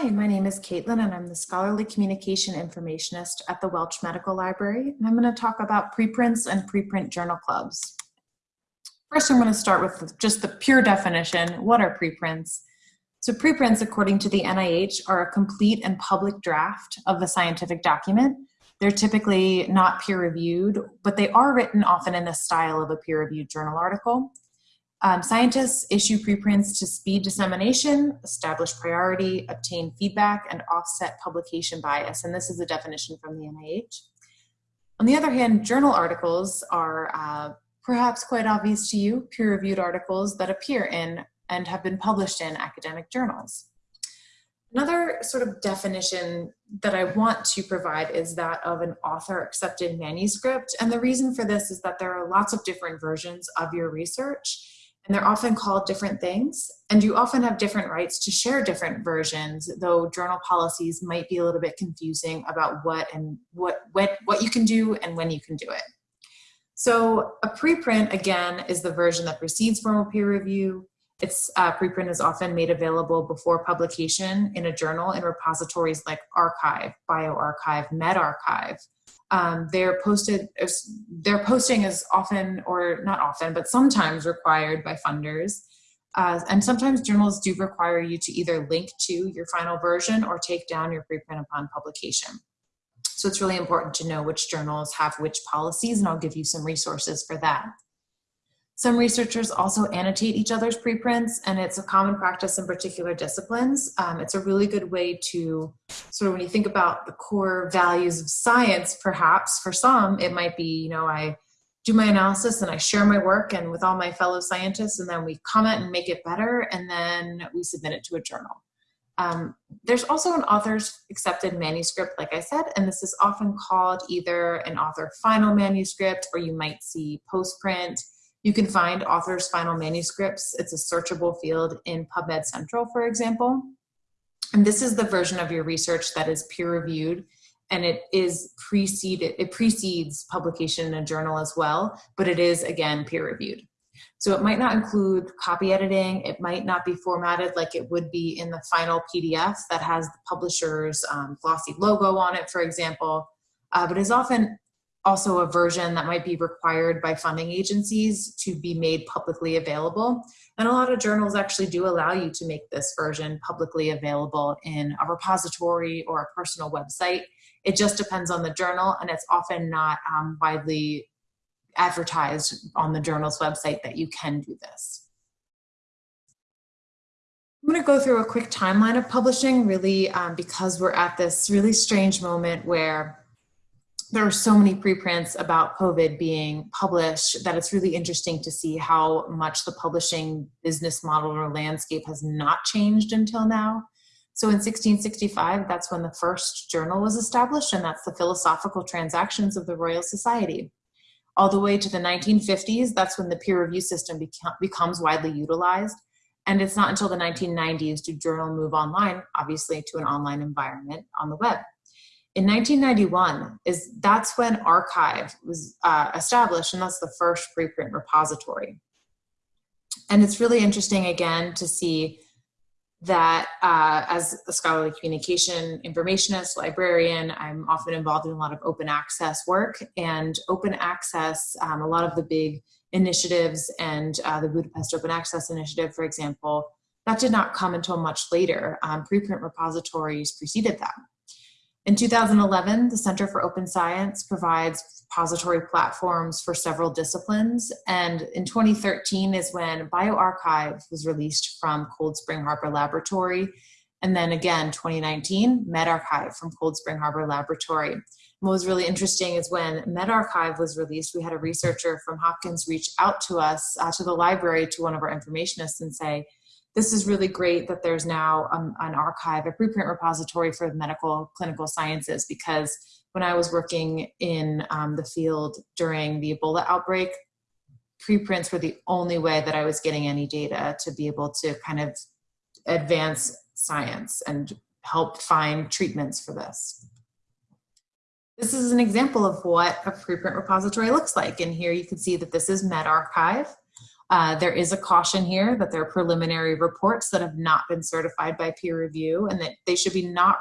Hi, my name is Caitlin and I'm the Scholarly Communication Informationist at the Welch Medical Library. And I'm going to talk about preprints and preprint journal clubs. First, I'm going to start with just the pure definition. What are preprints? So preprints, according to the NIH, are a complete and public draft of a scientific document. They're typically not peer reviewed, but they are written often in the style of a peer reviewed journal article. Um, scientists issue preprints to speed dissemination, establish priority, obtain feedback, and offset publication bias. And this is a definition from the NIH. On the other hand, journal articles are uh, perhaps quite obvious to you, peer-reviewed articles that appear in and have been published in academic journals. Another sort of definition that I want to provide is that of an author accepted manuscript. And the reason for this is that there are lots of different versions of your research and they're often called different things. And you often have different rights to share different versions, though journal policies might be a little bit confusing about what and what, what, what you can do and when you can do it. So a preprint, again, is the version that precedes formal peer review. Its uh, preprint is often made available before publication in a journal in repositories like arXiv, bioRxiv, medRxiv. um, they're posted, their posting is often, or not often, but sometimes required by funders. Uh, and sometimes journals do require you to either link to your final version or take down your preprint upon publication. So it's really important to know which journals have which policies and I'll give you some resources for that. Some researchers also annotate each other's preprints, and it's a common practice in particular disciplines. Um, it's a really good way to sort of when you think about the core values of science, perhaps for some, it might be, you know, I do my analysis and I share my work and with all my fellow scientists, and then we comment and make it better, and then we submit it to a journal. Um, there's also an author's accepted manuscript, like I said, and this is often called either an author final manuscript or you might see postprint. You can find authors' final manuscripts. It's a searchable field in PubMed Central, for example. And this is the version of your research that is peer reviewed and it is preceded, it precedes publication in a journal as well, but it is again peer reviewed. So it might not include copy editing. It might not be formatted like it would be in the final PDF that has the publisher's um, glossy logo on it, for example, uh, but is often also a version that might be required by funding agencies to be made publicly available. And a lot of journals actually do allow you to make this version publicly available in a repository or a personal website. It just depends on the journal and it's often not um, widely advertised on the journal's website that you can do this. I'm going to go through a quick timeline of publishing really um, because we're at this really strange moment where there are so many preprints about COVID being published that it's really interesting to see how much the publishing business model or landscape has not changed until now. So in 1665, that's when the first journal was established, and that's the Philosophical Transactions of the Royal Society. All the way to the 1950s, that's when the peer review system becomes widely utilized. And it's not until the 1990s do journal move online, obviously to an online environment on the web. In 1991 is that's when arXiv was uh, established and that's the first preprint repository. And it's really interesting again to see that uh, as a scholarly communication informationist, librarian, I'm often involved in a lot of open access work and open access, um, a lot of the big initiatives and uh, the Budapest Open Access Initiative, for example, that did not come until much later. Um, preprint repositories preceded that. In 2011, the Center for Open Science provides repository platforms for several disciplines. And in 2013 is when bioRxiv was released from Cold Spring Harbor Laboratory. And then again, 2019, medRxiv from Cold Spring Harbor Laboratory. And what was really interesting is when medRxiv was released, we had a researcher from Hopkins reach out to us, uh, to the library, to one of our informationists and say, this is really great that there's now um, an archive, a preprint repository for medical clinical sciences because when I was working in um, the field during the Ebola outbreak, preprints were the only way that I was getting any data to be able to kind of advance science and help find treatments for this. This is an example of what a preprint repository looks like. And here you can see that this is medRxiv. Uh, there is a caution here that there are preliminary reports that have not been certified by peer review and that they should be not,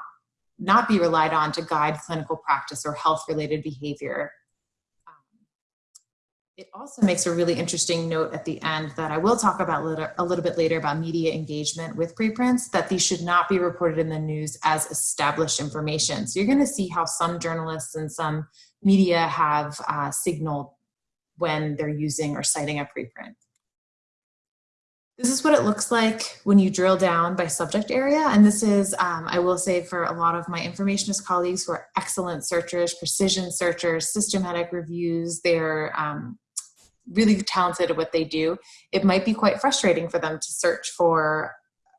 not be relied on to guide clinical practice or health related behavior. Um, it also makes a really interesting note at the end that I will talk about a little bit later about media engagement with preprints, that these should not be reported in the news as established information. So you're gonna see how some journalists and some media have uh, signaled when they're using or citing a preprint. This is what it looks like when you drill down by subject area. And this is, um, I will say for a lot of my informationist colleagues who are excellent searchers, precision searchers, systematic reviews, they're um, really talented at what they do. It might be quite frustrating for them to search for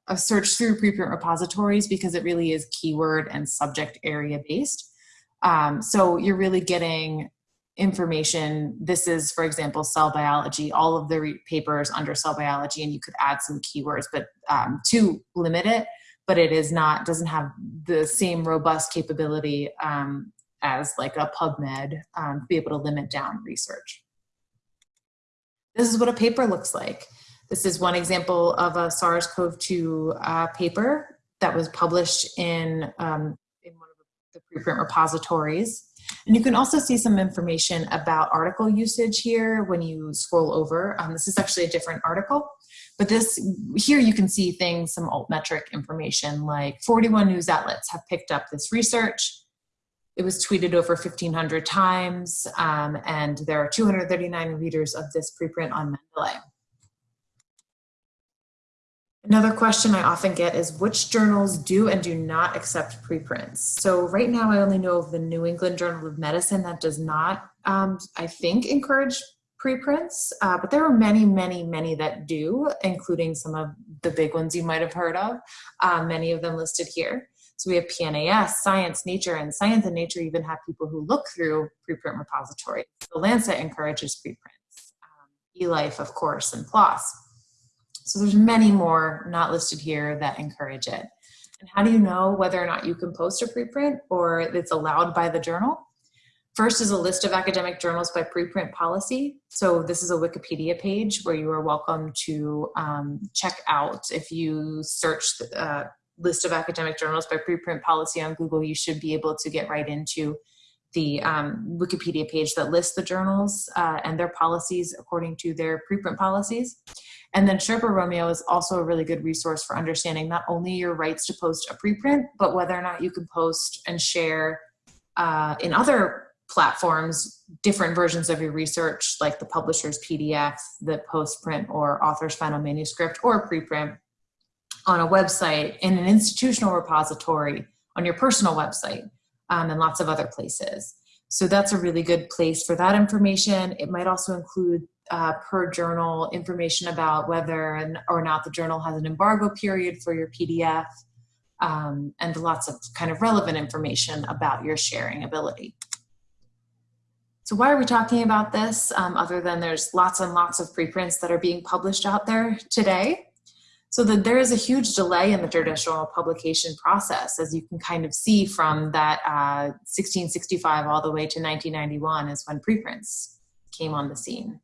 a search through preprint repositories because it really is keyword and subject area based. Um, so you're really getting information. This is, for example, cell biology, all of the papers under cell biology, and you could add some keywords, but um, to limit it, but it is not, doesn't have the same robust capability um, as like a PubMed um, to be able to limit down research. This is what a paper looks like. This is one example of a SARS-CoV-2 uh, paper that was published in, um, the preprint repositories. And you can also see some information about article usage here when you scroll over. Um, this is actually a different article, but this here you can see things, some altmetric information like 41 news outlets have picked up this research. It was tweeted over 1,500 times, um, and there are 239 readers of this preprint on Mendeley. Another question I often get is which journals do and do not accept preprints? So right now I only know of the New England Journal of Medicine that does not, um, I think, encourage preprints, uh, but there are many, many, many that do, including some of the big ones you might have heard of, uh, many of them listed here. So we have PNAS, Science, Nature, and Science and Nature even have people who look through preprint repositories. The Lancet encourages preprints, um, eLife, of course, and PLOS. So there's many more not listed here that encourage it. And how do you know whether or not you can post a preprint or it's allowed by the journal? First is a list of academic journals by preprint policy. So this is a Wikipedia page where you are welcome to um, check out. If you search the uh, list of academic journals by preprint policy on Google, you should be able to get right into the um, Wikipedia page that lists the journals uh, and their policies according to their preprint policies. And then Sherpa Romeo is also a really good resource for understanding not only your rights to post a preprint, but whether or not you can post and share uh, in other platforms different versions of your research, like the publisher's PDF, the postprint or author's final manuscript or preprint on a website, in an institutional repository, on your personal website, um, and lots of other places. So that's a really good place for that information. It might also include uh, per journal information about whether or not the journal has an embargo period for your PDF um, and lots of kind of relevant information about your sharing ability. So why are we talking about this um, other than there's lots and lots of preprints that are being published out there today? So that there is a huge delay in the traditional publication process, as you can kind of see from that uh, 1665 all the way to 1991 is when preprints came on the scene.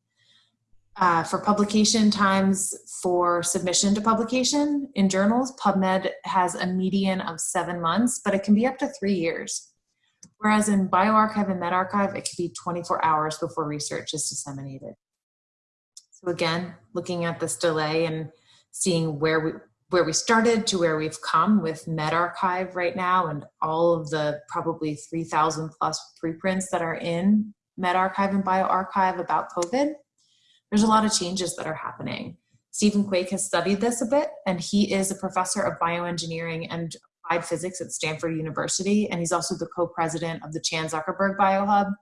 Uh, for publication times for submission to publication in journals, PubMed has a median of seven months, but it can be up to three years. Whereas in bioRxiv and medRxiv, it can be 24 hours before research is disseminated. So again, looking at this delay and seeing where we where we started to where we've come with medRxiv right now and all of the probably 3,000 plus preprints that are in medRxiv and bioRxiv about COVID there's a lot of changes that are happening. Stephen Quake has studied this a bit, and he is a professor of bioengineering and applied physics at Stanford University, and he's also the co-president of the Chan Zuckerberg BioHub.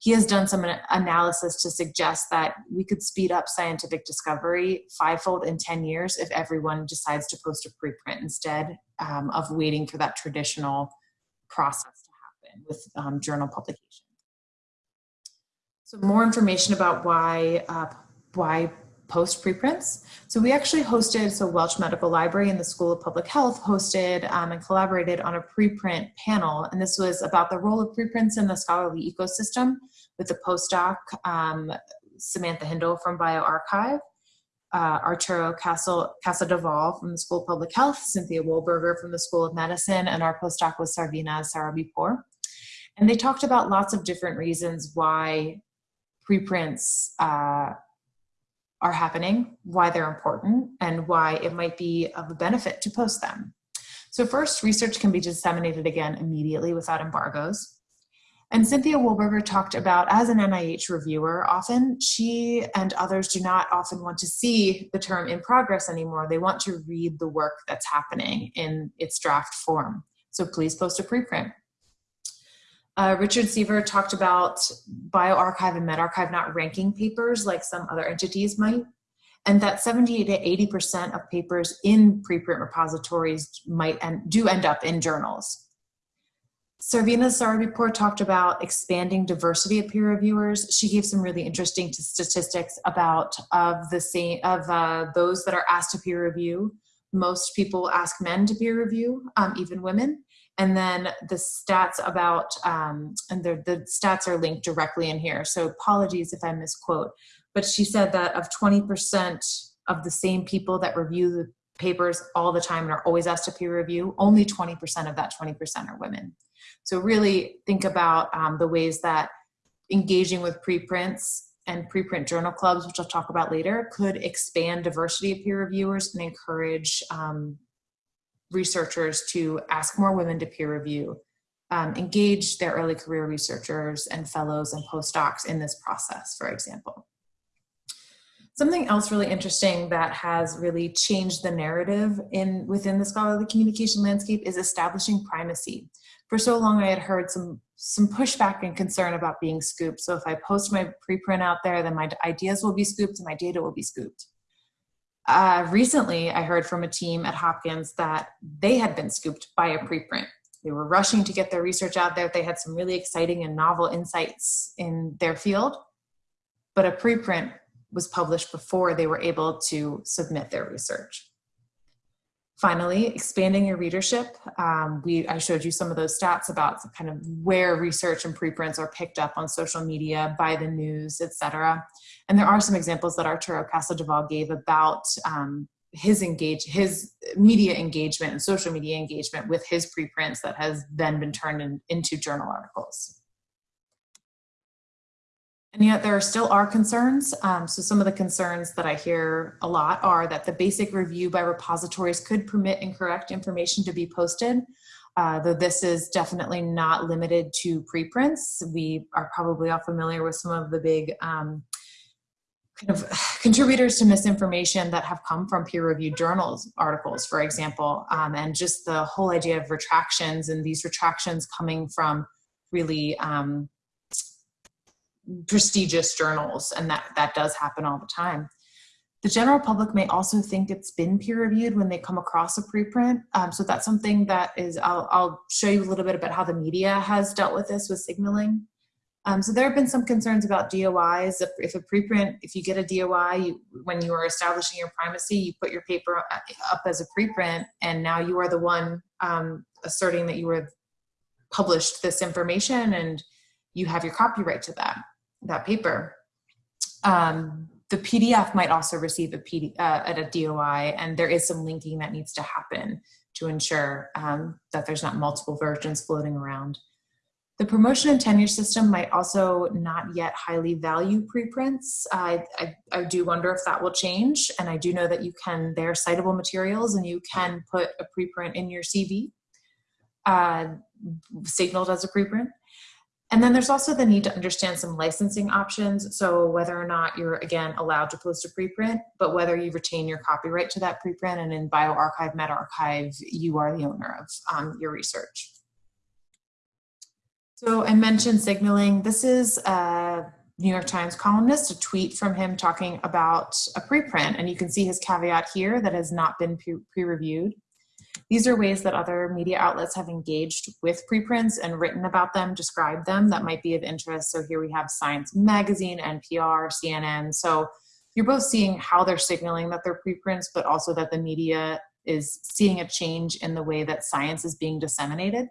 He has done some analysis to suggest that we could speed up scientific discovery fivefold in 10 years if everyone decides to post a preprint instead um, of waiting for that traditional process to happen with um, journal publication. So more information about why uh, why post preprints. So we actually hosted, so Welch Medical Library and the School of Public Health hosted um, and collaborated on a preprint panel. And this was about the role of preprints in the scholarly ecosystem with the postdoc, um, Samantha Hindle from bioRxiv. uh, Arturo Casadevall from the School of Public Health, Cynthia Wolberger from the School of Medicine, and our postdoc was Sarvenaz Sarabipour. And they talked about lots of different reasons why preprints uh, are happening, why they're important, and why it might be of a benefit to post them. So first, research can be disseminated again immediately without embargoes. And Cynthia Wolberger talked about, as an NIH reviewer, often she and others do not often want to see the term in progress anymore. They want to read the work that's happening in its draft form. So please post a preprint. Uh, Richard Sever talked about bioRxiv and medRxiv not ranking papers like some other entities might, and that 70 to 80% of papers in preprint repositories might and do end up in journals. Sarvenaz Sarabipour talked about expanding diversity of peer reviewers. She gave some really interesting statistics about of the same of uh, those that are asked to peer review. Most people ask men to peer review, um, even women. And then the stats about, um, and the, the stats are linked directly in here. So apologies if I misquote, but she said that of 20% of the same people that review the papers all the time and are always asked to peer review, only 20% of that 20% are women. So really think about um, the ways that engaging with preprints and preprint journal clubs, which I'll talk about later, could expand diversity of peer reviewers and encourage um, researchers to ask more women to peer review, um, engage their early career researchers and fellows and postdocs in this process, for example. Something else really interesting that has really changed the narrative in within the scholarly communication landscape is establishing primacy for so long I had heard some some pushback and concern about being scooped. So if I post my preprint out there, then my ideas will be scooped and my data will be scooped. Uh, recently, I heard from a team at Hopkins that they had been scooped by a preprint. They were rushing to get their research out there. They had some really exciting and novel insights in their field, but a preprint was published before they were able to submit their research. Finally, expanding your readership. Um, we, I showed you some of those stats about kind of where research and preprints are picked up on social media, by the news, etc. And there are some examples that Arturo Casadevall gave about um, his engage his media engagement and social media engagement with his preprints that has then been turned in, into journal articles. And yet there still are concerns. Um, so some of the concerns that I hear a lot are that the basic review by repositories could permit incorrect information to be posted. Uh, though this is definitely not limited to preprints. We are probably all familiar with some of the big um, kind of contributors to misinformation that have come from peer-reviewed journals articles, for example, um, and just the whole idea of retractions and these retractions coming from really um, prestigious journals and that that does happen all the time. The general public may also think it's been peer reviewed when they come across a preprint. Um, so that's something that is I'll, I'll, show you a little bit about how the media has dealt with this with signaling. Um, so there have been some concerns about DOIs. If, if, a preprint, if you get a DOI, you, when you are establishing your primacy, you put your paper up as a preprint, and now you are the one um, asserting that you have published this information and you have your copyright to that that paper. Um, the PDF might also receive a, PD, uh, at a DOI, and there is some linking that needs to happen to ensure um, that there's not multiple versions floating around. The promotion and tenure system might also not yet highly value preprints. I, I, I, do wonder if that will change. And I do know that you can, they're citable materials and you can put a preprint in your CV, uh, signaled as a preprint. And then there's also the need to understand some licensing options. So whether or not you're, again, allowed to post a preprint, but whether you retain your copyright to that preprint and in bioRxiv, medRxiv, you are the owner of um, your research. So I mentioned signaling. This is a New York Times columnist, a tweet from him talking about a preprint. And you can see his caveat here that has not been pre-reviewed. These are ways that other media outlets have engaged with preprints and written about them, described them that might be of interest. So here we have Science Magazine, NPR, CNN. So you're both seeing how they're signaling that they're preprints, but also that the media is seeing a change in the way that science is being disseminated.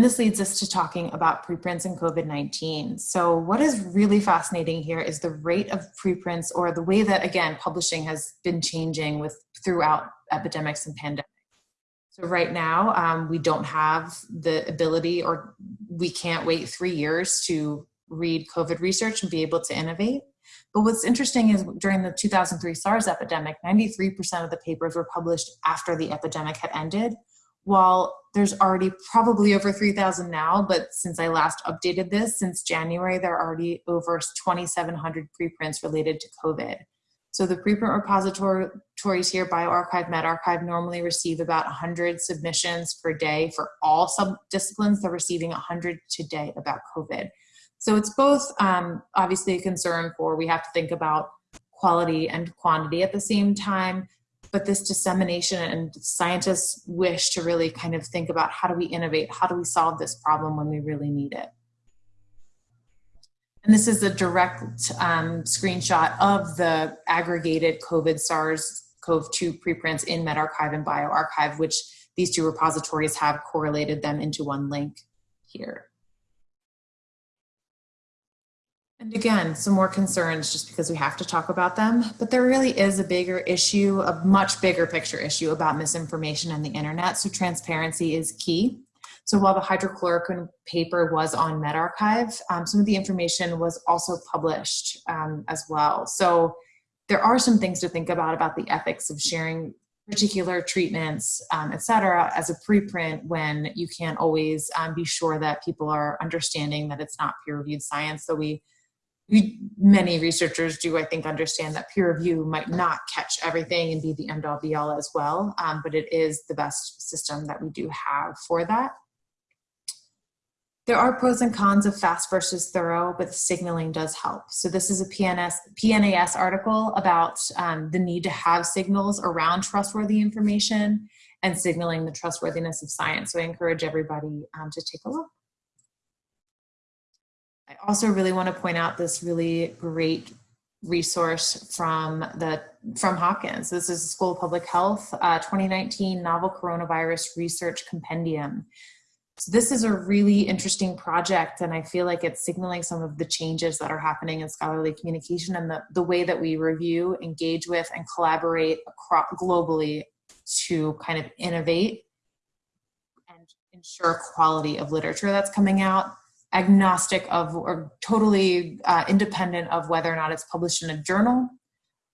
And this leads us to talking about preprints and COVID-19. So what is really fascinating here is the rate of preprints or the way that, again, publishing has been changing with throughout epidemics and pandemics. So right now, um, we don't have the ability or we can't wait three years to read COVID research and be able to innovate. But what's interesting is during the 2003 SARS epidemic, 93% of the papers were published after the epidemic had ended, while there's already probably over 3,000 now, but since I last updated this, since January, there are already over 2,700 preprints related to COVID. So the preprint repositories here, bioRxiv, medRxiv, normally receive about 100 submissions per day for all sub-disciplines. They're receiving 100 today about COVID. So it's both um, obviously a concern for we have to think about quality and quantity at the same time, but this dissemination and scientists wish to really kind of think about how do we innovate, how do we solve this problem when we really need it. And this is a direct um, screenshot of the aggregated COVID SARS-CoV-2 preprints in medRxiv and bioRxiv, which these two repositories have correlated them into one link here. And again, some more concerns just because we have to talk about them, but there really is a bigger issue, a much bigger picture issue about misinformation and the internet. So transparency is key. So while the hydroxychloroquine paper was on medRxiv, um, some of the information was also published um, as well. So there are some things to think about about the ethics of sharing particular treatments, um, et cetera, as a preprint when you can't always um, be sure that people are understanding that it's not peer-reviewed science. So we we, many researchers do, I think, understand that peer review might not catch everything and be the end all be all as well, um, but it is the best system that we do have for that. There are pros and cons of fast versus thorough, but signaling does help. So this is a PNS, PNAS article about um, the need to have signals around trustworthy information and signaling the trustworthiness of science. So I encourage everybody um, to take a look. I also really want to point out this really great resource from the from Hopkins. This is the School of Public Health uh, 2019 Novel Coronavirus Research Compendium. So this is a really interesting project and I feel like it's signaling some of the changes that are happening in scholarly communication and the, the way that we review, engage with, and collaborate across, globally to kind of innovate and ensure quality of literature that's coming out agnostic of or totally uh, independent of whether or not it's published in a journal,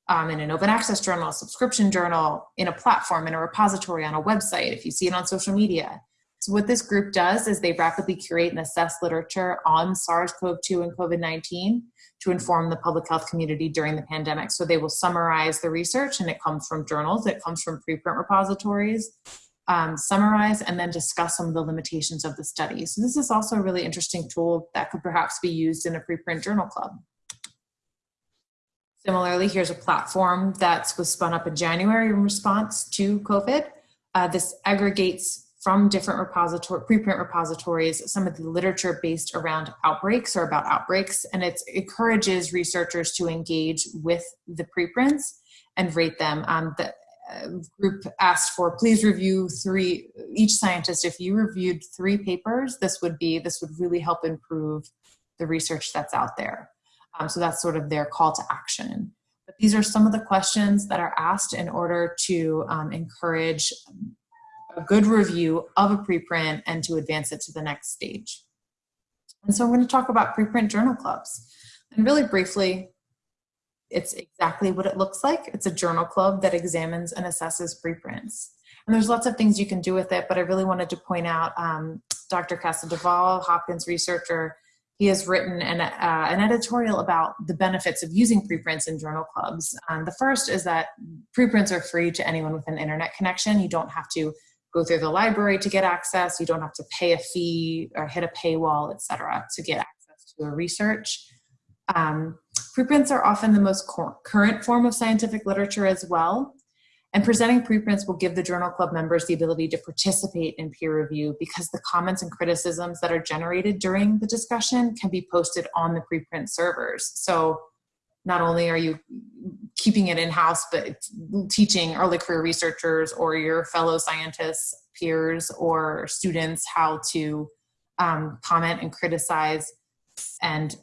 um, in an open access journal, a subscription journal, in a platform, in a repository, on a website, if you see it on social media. So what this group does is they rapidly curate and assess literature on SARS-CoV-2 and COVID-19 to inform the public health community during the pandemic. So they will summarize the research and it comes from journals, it comes from preprint repositories, um, summarize and then discuss some of the limitations of the study. So this is also a really interesting tool that could perhaps be used in a preprint journal club. Similarly, here's a platform that was spun up in January in response to COVID. Uh, this aggregates from different repository, preprint repositories, some of the literature based around outbreaks or about outbreaks, and it encourages researchers to engage with the preprints and rate them. Um, the group asked for please review three each scientist if you reviewed three papers this would be this would really help improve the research that's out there. Um, so that's sort of their call to action. But these are some of the questions that are asked in order to um, encourage a good review of a preprint and to advance it to the next stage. And so we're going to talk about preprint journal clubs. And really briefly it's exactly what it looks like. It's a journal club that examines and assesses preprints. And there's lots of things you can do with it, but I really wanted to point out um, Dr. Casadevall, Hopkins researcher, he has written an, uh, an editorial about the benefits of using preprints in journal clubs. Um, the first is that preprints are free to anyone with an internet connection. You don't have to go through the library to get access. You don't have to pay a fee or hit a paywall, etc., to get access to a research. Um, preprints are often the most current form of scientific literature as well. And presenting preprints will give the journal club members the ability to participate in peer review because the comments and criticisms that are generated during the discussion can be posted on the preprint servers. So not only are you keeping it in-house, but teaching early career researchers or your fellow scientists, peers, or students how to um, comment and criticize and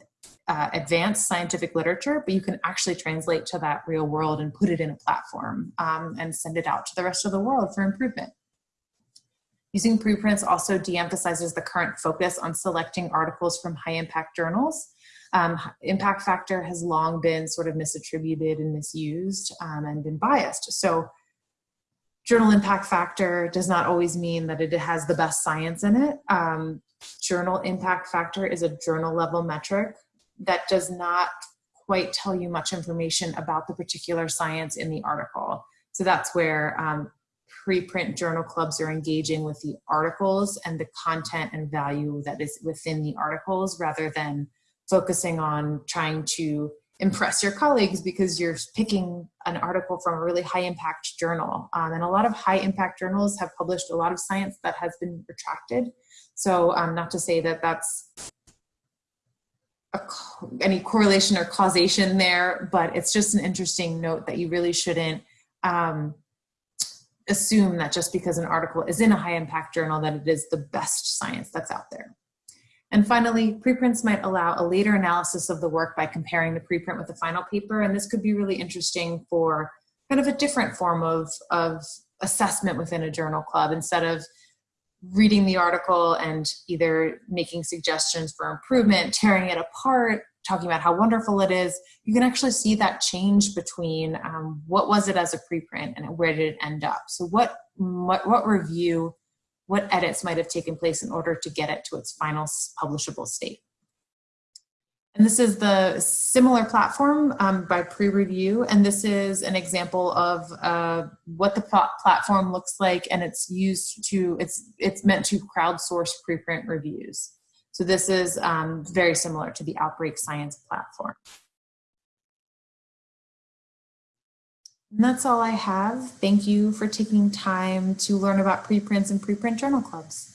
uh, advance scientific literature, but you can actually translate to that real world and put it in a platform um, and send it out to the rest of the world for improvement. Using preprints also de-emphasizes the current focus on selecting articles from high impact journals. Um, impact factor has long been sort of misattributed and misused um, and been biased. So journal impact factor does not always mean that it has the best science in it. Um, journal impact factor is a journal level metric that does not quite tell you much information about the particular science in the article. So that's where um, preprint journal clubs are engaging with the articles and the content and value that is within the articles rather than focusing on trying to impress your colleagues because you're picking an article from a really high impact journal. Um, and a lot of high impact journals have published a lot of science that has been retracted. So um, not to say that that's a, any correlation or causation there, but it's just an interesting note that you really shouldn't um, assume that just because an article is in a high impact journal that it is the best science that's out there. And finally, preprints might allow a later analysis of the work by comparing the preprint with the final paper. And this could be really interesting for kind of a different form of, of assessment within a journal club instead of reading the article and either making suggestions for improvement, tearing it apart, talking about how wonderful it is, you can actually see that change between um, what was it as a preprint and where did it end up. So what, what, what review what edits might have taken place in order to get it to its final publishable state. And this is the similar platform um, by PREreview, and this is an example of uh, what the platform looks like, and it's used to, it's, it's meant to crowdsource preprint reviews. So this is um, very similar to the Outbreak Science platform. And that's all I have. Thank you for taking time to learn about preprints and preprint journal clubs.